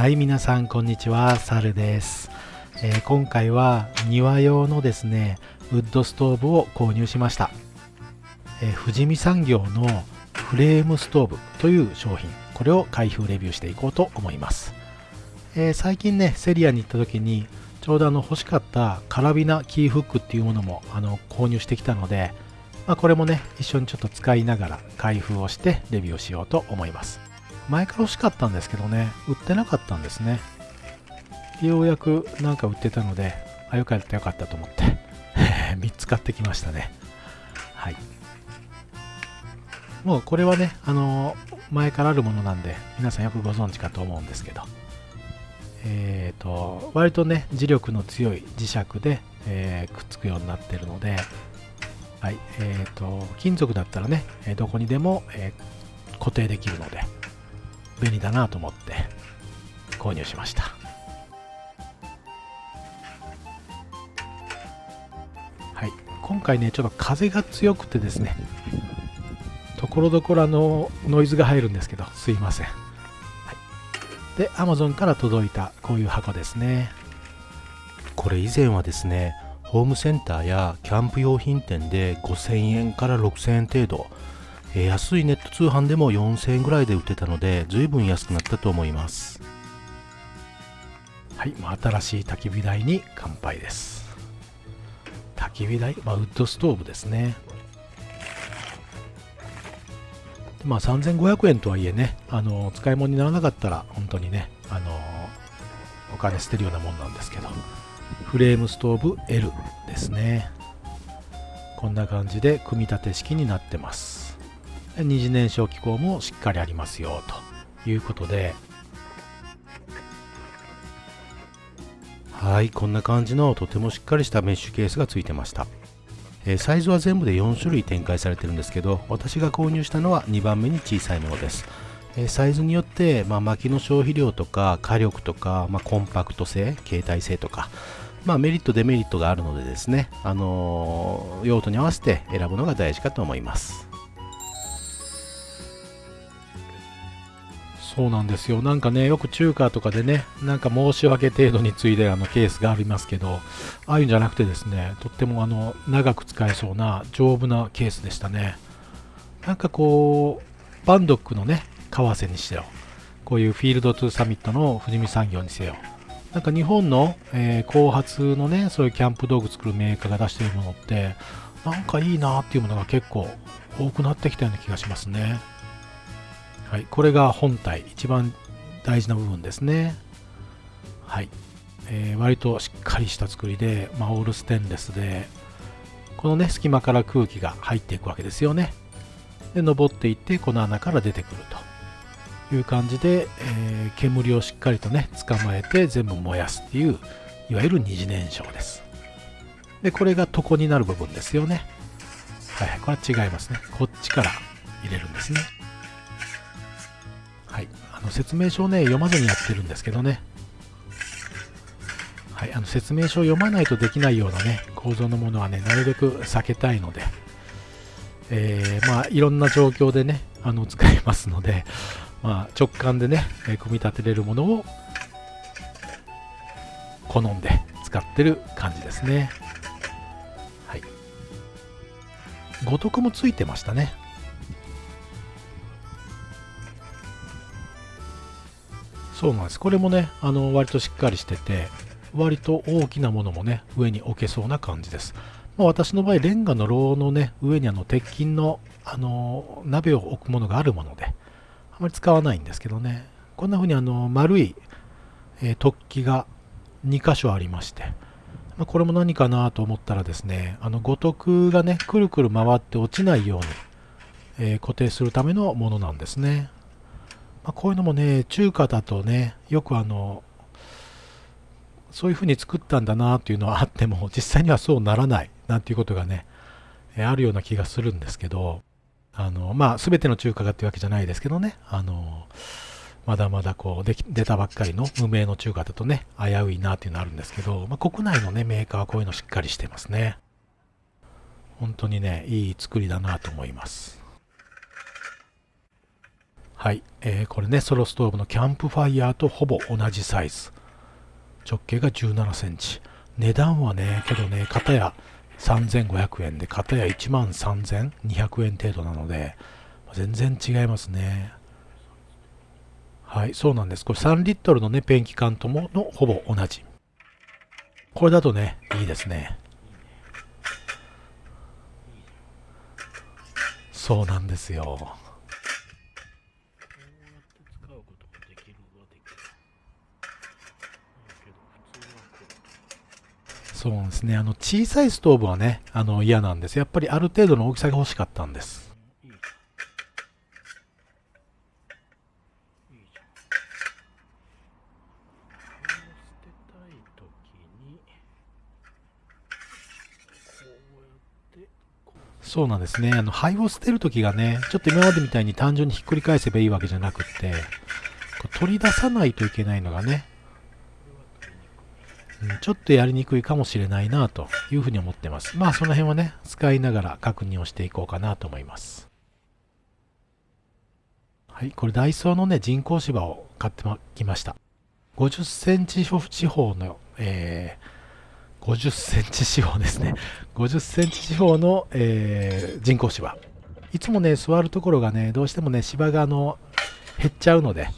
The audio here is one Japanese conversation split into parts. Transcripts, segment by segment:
はい皆さんこんにちは。サルです、えー、今回は庭用のですねウッドストーブを購入しました、えー、富士見産業のフレームストーブという商品。これを開封レビューしていこうと思います、えー、最近ねセリアに行った時にちょうどあの欲しかったカラビナキーフックっていうものもあの購入してきたので、まあ、これもね一緒にちょっと使いながら開封をしてレビューをしようと思います。前から欲しかったんですけどね売ってなかったんですね。ようやくなんか売ってたのであよかったよかったと思って 3つ買ってきましたね。はい。もうこれはねあの前からあるものなんで皆さんよくご存知かと思うんですけど。えっ、ー、と割とね磁力の強い磁石で、えー、くっつくようになってるのではいえーと、金属だったらねどこにでも、え、固定できるので。便利だなと思って購入しました。はい。今回ねちょっと風が強くてですねところどころあのノイズが入るんですけどすいません。はい。で Amazon から届いたこういう箱ですね。これ以前はですねホームセンターやキャンプ用品店で5000円から6000円程度、え安いネット通販でも4000円ぐらいで売ってたので随分安くなったと思いますはい、まあ、新しい焚き火台に乾杯です焚き火台、まあ、ウッドストーブですねまあ、3500円とはいえね、あの使い物にならなかったら本当にね、あのお金捨てるようなもんなんですけど、フレームストーブ L ですね。こんな感じで組み立て式になってます。二次燃焼機構もしっかりありますよということで、はい、こんな感じのとてもしっかりしたメッシュケースがついてました。えサイズは全部で4種類展開されてるんですけど私が購入したのは2番目に小さいものです、えサイズによって、まあ、薪の消費量とか火力とか、まあ、コンパクト性携帯性とかまあ、メリットデメリットがあるのでですね、あのー、用途に合わせて選ぶのが大事かと思います。そうなんですよ。なんかね、よく中華とかでね、なんか申し訳程度についであのケースがありますけど、ああいうんじゃなくてですね、とってもあの長く使えそうな丈夫なケースでしたね。なんかこう、バンドックのね、為替にしてよ、こういうフィールドトゥサミットの富士見産業にせよ、なんか日本の、えー、後発のね、そういうキャンプ道具作るメーカーが出しているものって、なんかいいなっていうものが結構多くなってきたような気がしますね。はい、これが本体、一番大事な部分ですね。はい。えー、割としっかりした作りで、まあ、オールステンレスで、このね、隙間から空気が入っていくわけですよね。で、登っていって、この穴から出てくるという感じで、えー、煙をしっかりとね、捕まえて全部燃やすっていう、いわゆる二次燃焼です。で、これが床になる部分ですよね。はい、これは違いますね。こっちから入れるんですね。の説明書をね読まずにやってるんですけどね、はい、あの説明書を読まないとできないようなね構造のものはねなるべく避けたいので、えー、まあいろんな状況でねあの使えますので、まあ、直感でね、組み立てれるものを好んで使ってる感じですね。はい。五徳もついてましたね。そうなんです。これもね、あの、割としっかりしてて、割と大きなものもね、上に置けそうな感じです。まあ、私の場合、レンガの炉のね、上にあの、鉄筋の、あの、鍋を置くものがあるもので、あまり使わないんですけどね、こんな風にあの、丸い、えー、突起が2箇所ありまして、まあ、これも何かなと思ったらですね、あの、五徳がね、くるくる回って落ちないように、えー、固定するためのものなんですね。まあ、こういうのもね、中華だとね、よくあの、そういうふうに作ったんだなっていうのはあっても、実際にはそうならないなんていうことがね、あるような気がするんですけど、あの、まあ、すべての中華がっていうわけじゃないですけどね、あの、まだまだこうでき、出たばっかりの無名の中華だとね、危ういなっていうのあるんですけど、まあ、国内のね、メーカーはこういうのしっかりしてますね。本当にね、いい作りだなと思います。はい、えー、これね、ソロストーブのキャンプファイヤーとほぼ同じサイズ。直径が17センチ。値段はね、けどね、片や3500円で、片や1万3200円程度なので、全然違いますね。はい、そうなんです。これ3リットルのね、ペンキ缶とものほぼ同じ。これだとね、いいですね。そうなんですよ。そうですね。あの、小さいストーブはね、あの、嫌なんです。やっぱりある程度の大きさが欲しかったんです。そうなんですね。あの、灰を捨てるときがね、ちょっと今までみたいに単純にひっくり返せばいいわけじゃなくって、取り出さないといけないのがね、ちょっとやりにくいかもしれないなというふうに思ってます。まあその辺はね、使いながら確認をしていこうかなと思います。はい、これダイソーのね、人工芝を買ってきました。50センチ四方の、えー、50センチ四方ですね。50センチ四方の、えー、人工芝。いつもね、座るところがね、どうしてもね、芝があの、減っちゃうので、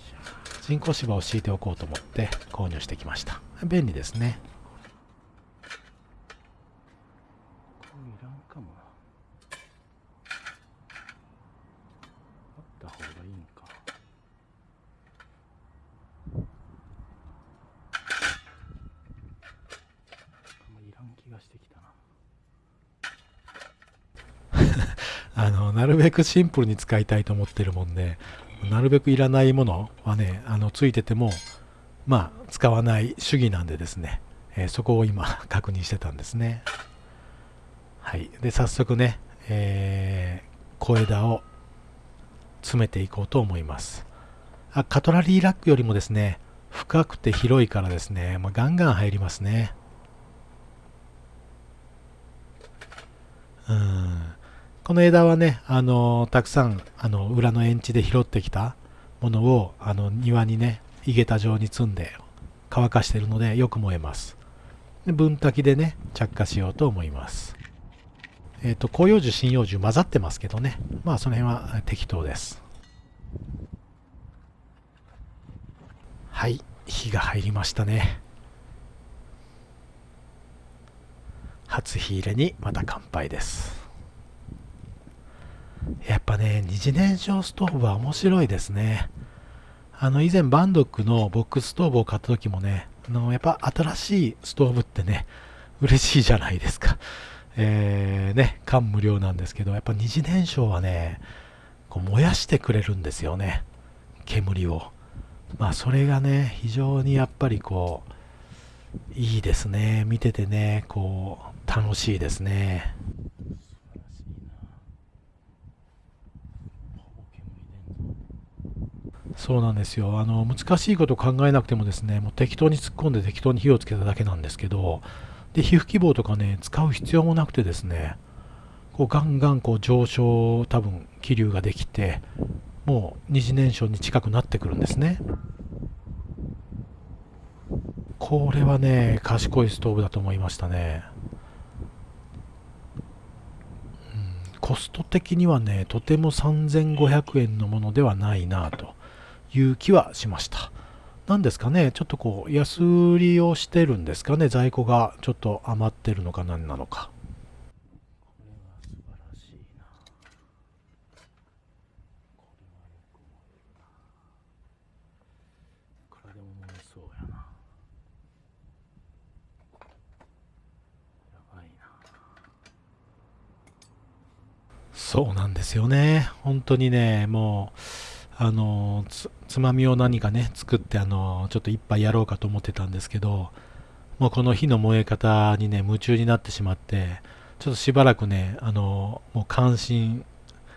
人工芝を敷いておこうと思って購入してきました。便利ですね。あのなるべくシンプルに使いたいと思ってるもんでなるべくいらないものはねあのついててもまあ使わない主義なんでですね、えー、そこを今 確認してたんですね。はい。で早速ね、えー、小枝を詰めていこうと思います。あカトラリーラックよりもですね深くて広いからですね、まあ、ガンガン入りますね。うん。この枝はね、あのたくさんあの裏の園地で拾ってきたものをあの庭にね井桁状に積んで乾かしているのでよく燃えます。分炊きでね着火しようと思います。えっ、ー、と広葉樹針葉樹混ざってますけどね。まあその辺は適当です。はい。火が入りましたね。初火入れにまた乾杯です。やっぱね、二次燃焼ストーブは面白いですね。あの、以前バンドックのボックスストーブを買った時もね、あの、やっぱ新しいストーブってね、嬉しいじゃないですか。えー、ね、感無量なんですけど、やっぱ二次燃焼はね、こう燃やしてくれるんですよね。煙を。まあ、それがね、非常にやっぱりこう、いいですね。見ててね、こう、楽しいですね。そうなんですよ。あの難しいことを考えなくてもですねもう適当に突っ込んで適当に火をつけただけなんですけどで皮膚希望とかね使う必要もなくてですねこうガンガンこう上昇多分気流ができてもう二次燃焼に近くなってくるんですね。これはね賢いストーブだと思いましたね。コスト的にはねとても3500円のものではないなと。いう気はしました。なんですかね、ちょっとこう、安売りをしてるんですかね、在庫がちょっと余ってるのか何なのか。そうなんですよね。本当にね、もう、あのつまみを何かね作ってあのちょっと一杯やろうかと思ってたんですけどもうこの火の燃え方にね夢中になってしまってちょっとしばらくねあのもう感心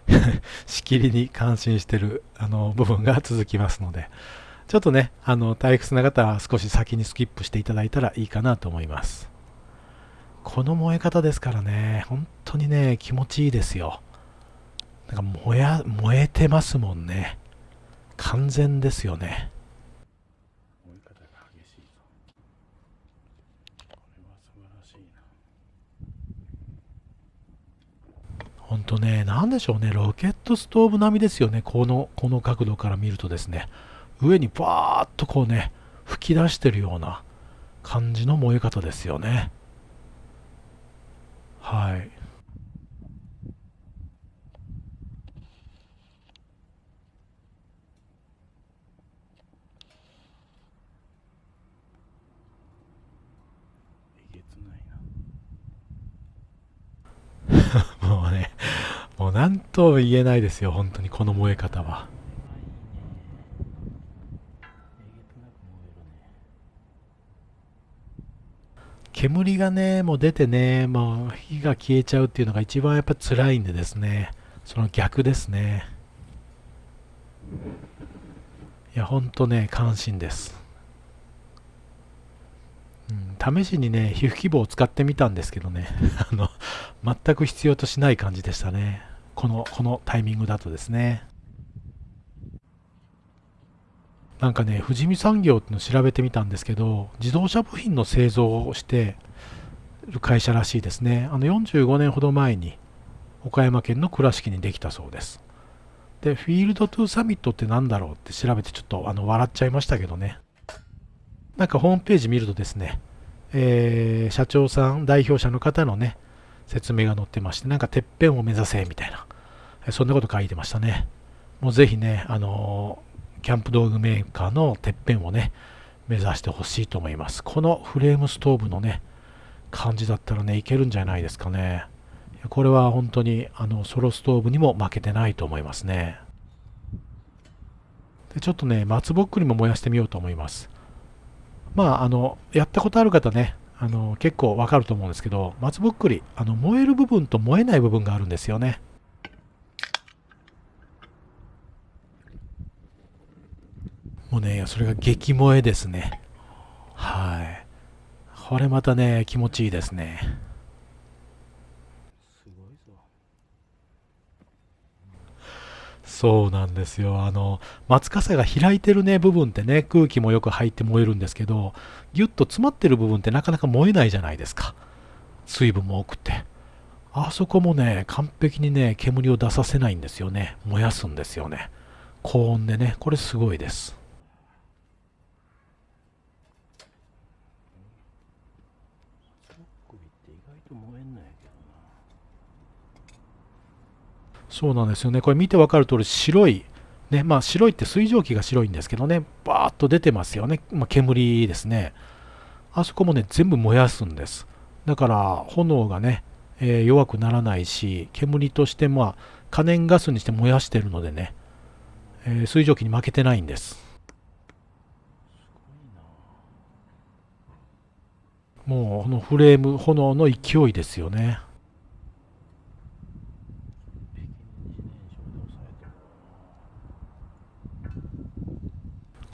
しきりに感心してるあの部分が続きますのでちょっとねあの退屈な方は少し先にスキップしていただいたらいいかなと思います。この燃え方ですからね本当にね気持ちいいですよ。なんか燃や燃えてますもんね。完全ですよね。燃え方が激しいぞこれは素晴らしいなんでしょうねロケットストーブ並みですよね。このこの角度から見るとですね。上にバーッとこうね吹き出してるような感じの燃え方ですよね。はいもうねもう何とも言えないですよ本当にこの燃え方は煙がね、もう出てね、まあ、火が消えちゃうっていうのが一番やっぱ辛いんでですね、その逆ですね。いや、ほんとね、関心です。うん、試しにね、皮膚希望を使ってみたんですけどね、あの、全く必要としない感じでしたね。この、このタイミングだとですね。なんかね、富士見産業っての調べてみたんですけど、自動車部品の製造をしてる会社らしいですね。あの45年ほど前に岡山県の倉敷にできたそうです。で、フィールドトゥサミットって何だろうって調べてちょっとあの笑っちゃいましたけどね。なんかホームページ見るとですね、えー、社長さん、代表者の方のね、説明が載ってまして、なんかてっぺんを目指せみたいな、そんなこと書いてましたね。もうぜひね、あのキャンプ道具メーカーのてっぺんをね、目指してほしいと思います。このフレームストーブのね、感じだったらね、いけるんじゃないですかね。これは本当にあのソロストーブにも負けてないと思いますね。でちょっとね、松ぼっくりも燃やしてみようと思います。まあ、あの、やったことある方ね、あの結構わかると思うんですけど、松ぼっくり、あの燃える部分と燃えない部分があるんですよね。もうね、それが激燃えですね。はい。これまたね、気持ちいいですね。すごいぞ。そうなんですよ。あの、松笠が開いてるね、部分ってね、空気もよく入って燃えるんですけど、ぎゅっと詰まってる部分ってなかなか燃えないじゃないですか。水分も多くて。あそこもね、完璧にね、煙を出させないんですよね。燃やすんですよね。高温でね、これすごいです。そうなんですよね。これ見てわかる通り白い、ね、まあ白いって水蒸気が白いんですけどね、バーッと出てますよね。まあ、煙ですね。あそこもね、全部燃やすんです。だから炎がね、えー、弱くならないし、煙としてまあ可燃ガスにして燃やしてるのでね、えー、水蒸気に負けてないんです。もうこのフレーム炎の勢いですよね。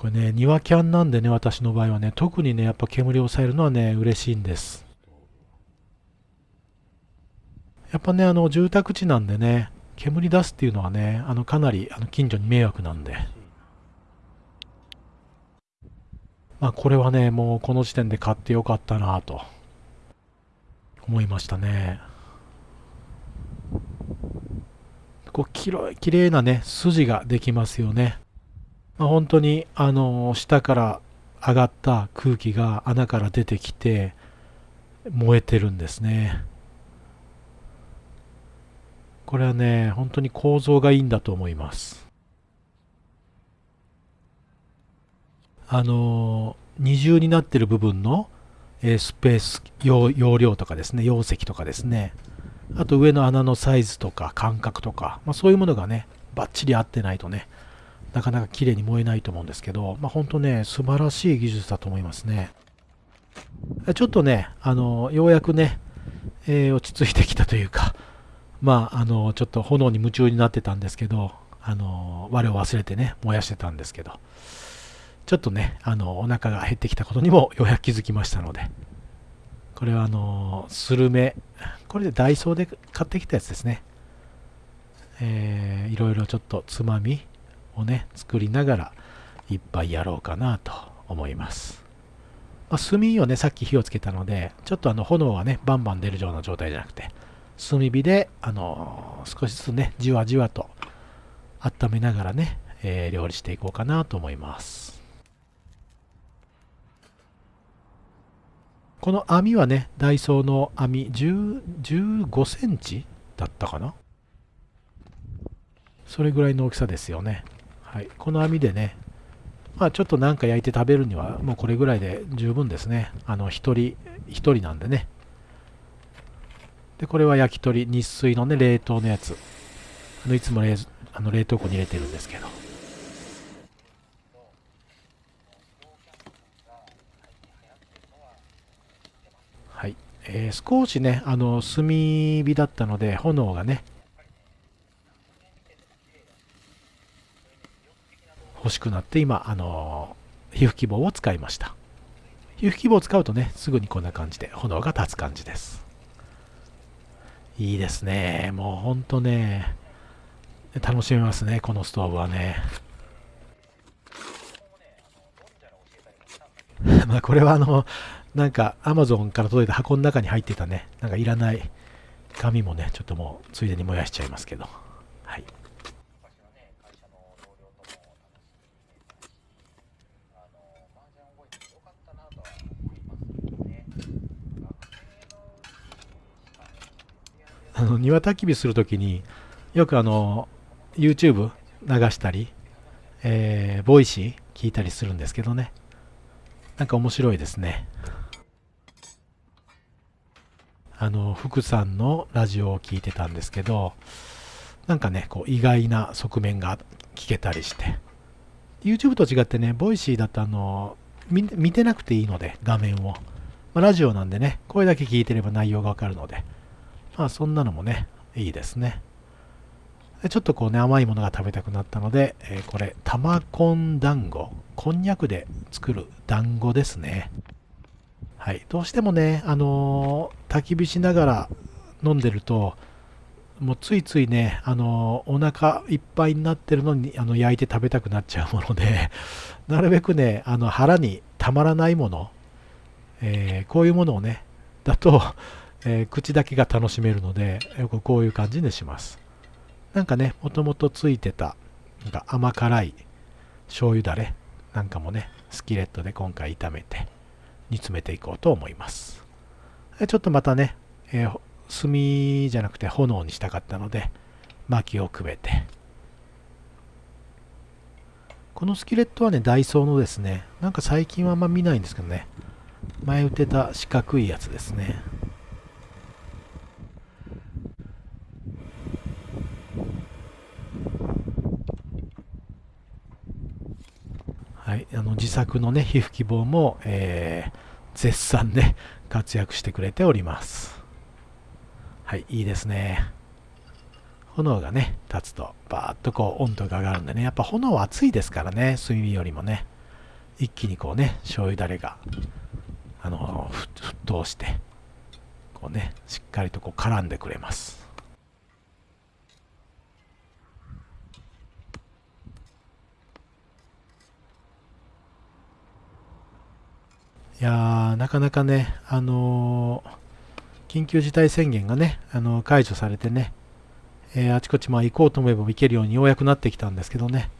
これね、庭キャンなんでね、私の場合はね、特にね、やっぱ煙を抑えるのはね、嬉しいんです。やっぱね、あの、住宅地なんでね、煙出すっていうのはね、あの、かなりあの近所に迷惑なんで。まあ、これはね、もうこの時点で買ってよかったなと思いましたね。こう、きれいなね、筋ができますよね。まあ、本当にあの下から上がった空気が穴から出てきて燃えてるんですね。これはね本当に構造がいいんだと思います。あの二重になってる部分のスペース容量とかですね容積とかですね。あと上の穴のサイズとか間隔とか、まあ、そういうものがねバッチリ合ってないとねなかなか綺麗に燃えないと思うんですけど、まあ、本当ね、素晴らしい技術だと思いますね。ちょっとね、あの、ようやくね、えー、落ち着いてきたというか、まあ、あの、ちょっと炎に夢中になってたんですけど、あの、我を忘れてね、燃やしてたんですけど、ちょっとね、あの、お腹が減ってきたことにもようやく気づきましたので、これはあの、スルメ、これでダイソーで買ってきたやつですね。えー、いろいろちょっとつまみ、をね作りながらいっぱいやろうかなと思います、まあ、炭をねさっき火をつけたのでちょっとあの炎がねバンバン出るような状態じゃなくて炭火であの少しずつねじわじわと温めながらね、えー、料理していこうかなと思います。この網はね、ダイソーの網15センチだったかな？それぐらいの大きさですよね。はい。この網でね、まあちょっとなんか焼いて食べるにはもうこれぐらいで十分ですね。あの、一人、一人なんでね。で、これは焼き鳥、日水のね、冷凍のやつ。あのいつも冷あの冷凍庫に入れてるんですけど。はい。えー、少しね、あの、炭火だったので、炎がね、欲しくなって今、あの皮膚希望を使いました。皮膚希望を使うとね、すぐにこんな感じで炎が立つ感じです。いいですね。もうほんとね、楽しめますね、このストーブはね。まあこれはあの、なんか Amazon から届いた箱の中に入ってたね、なんかいらない紙もね、ちょっともうついでに燃やしちゃいますけど。はい。あの庭焚き火するときによくあの YouTube 流したり、えー、 Voicy 聞いたりするんですけどね。なんか面白いですね。あの福さんのラジオを聞いてたんですけどなんかねこう意外な側面が聞けたりして。YouTube と違ってね Voicy だとあの見てなくていいので画面を、まあ、ラジオなんでね声だけ聞いてれば内容がわかるので。まあそんなのもね、いいですね。ちょっとこうね、甘いものが食べたくなったので、えー、これ、玉こん団子。こんにゃくで作る団子ですね。はい。どうしてもね、あのー、焚き火しながら飲んでると、もうついついね、あのー、お腹いっぱいになってるのにあの焼いて食べたくなっちゃうもので、なるべくね、あの腹にたまらないもの、え、こういうものをね、だと、えー、口だけが楽しめるので、よくこういう感じにします。なんかね、もともとついてた、なんか甘辛い醤油だれなんかもね、スキレットで今回炒めて煮詰めていこうと思います。ちょっとまたね、えー、炭じゃなくて炎にしたかったので、薪をくべて。このスキレットはね、ダイソーのですね、なんか最近はあんま見ないんですけどね、前売ってた四角いやつですね。はい、あの自作のね皮膚希望も、えー、絶賛ね活躍してくれております。はいいいですね。炎がね立つとバーッとこう温度が上がるんでねやっぱ炎は熱いですからね炭火よりもね。一気にこうね醤油だれがあの沸騰してこうねしっかりとこう絡んでくれます。いやなかなかね、あのー、緊急事態宣言がね、あのー、解除されてね、えー、あちこちまあ行こうと思えば行けるようにようやくなってきたんですけどね、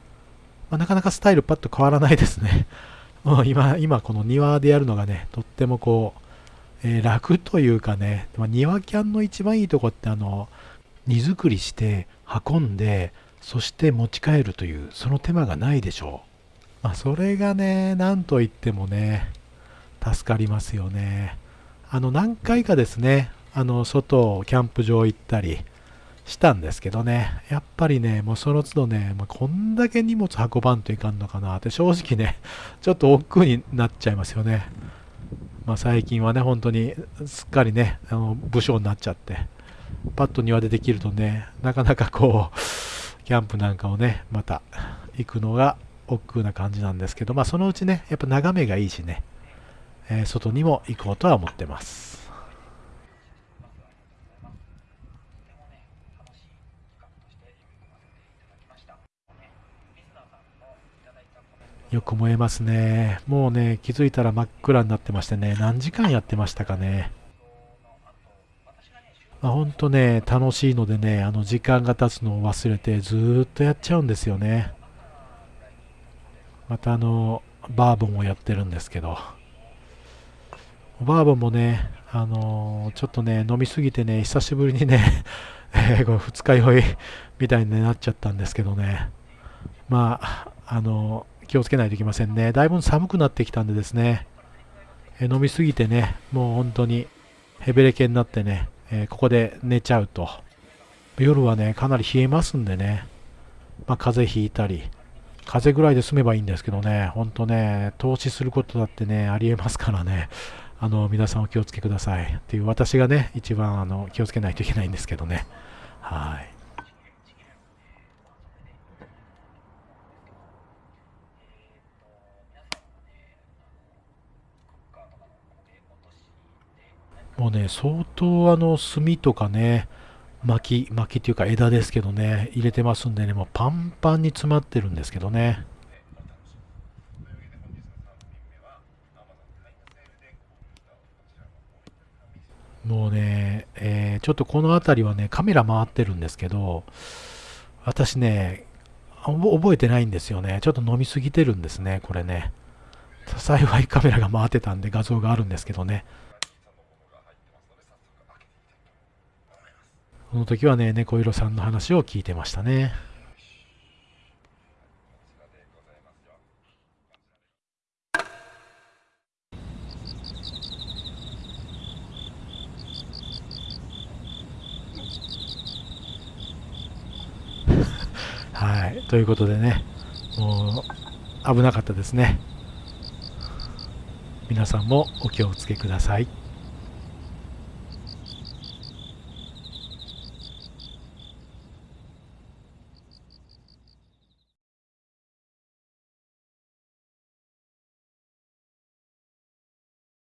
まあ、なかなかスタイルパッと変わらないですね。もう今、今この庭でやるのがね、とってもこう、え楽というかね、まあ、庭キャンの一番いいとこってあの、荷造りして運んで、そして持ち帰るという、その手間がないでしょう。まあ、それがね、なんといってもね、助かりますよね。あの何回かですね、あの外、キャンプ場行ったりしたんですけどね、やっぱりね、もうその都度ね、まあ、こんだけ荷物運ばんといかんのかなって正直ね、ちょっと億劫になっちゃいますよね。まあ、最近はね、本当にすっかりね、あの武将になっちゃって、パッと庭でできるとね、なかなかこう、キャンプなんかをね、また行くのが億劫な感じなんですけど、まあそのうちね、やっぱ眺めがいいしね、え外にも行こうとは思ってます。よく燃えますね。もうね、気づいたら真っ暗になってましてね、何時間やってましたかね。まあ、ほんとね、楽しいのでね、あの時間が経つのを忘れてずっとやっちゃうんですよね。またあの、バーボンをやってるんですけど、バーボンもね、あのー、ちょっとね、飲みすぎてね、久しぶりにね、えー、これ二日酔いみたいになっちゃったんですけどね、まあ、あのー、気をつけないといけませんね。だいぶ寒くなってきたんでですね、え飲みすぎてね、もう本当にヘベレケになってね、えここで寝ちゃうと、夜はね、かなり冷えますんでね、まあ、風邪ひいたり、風邪ぐらいで済めばいいんですけどね、ほんとね、投資することだってね、ありえますからね、あの、皆さんお気をつけください。っていう私がね、一番あの気をつけないといけないんですけどね。はい。もうね、相当あの炭とかね、薪、薪っていうか枝ですけどね、入れてますんでね、もうパンパンに詰まってるんですけどね。もうね、えー、ちょっとこの辺りはね、カメラ回ってるんですけど、私ね、覚えてないんですよね。ちょっと飲みすぎてるんですね、これね。幸いカメラが回ってたんで画像があるんですけどね。この時はね、猫色さんの話を聞いてましたね。はい、ということでね、もう危なかったですね。皆さんもお気をつけください。